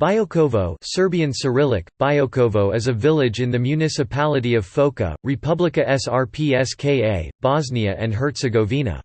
Biokovo Serbian Cyrillic, Biokovo is a village in the municipality of Foča, Republika Srpska, Bosnia and Herzegovina.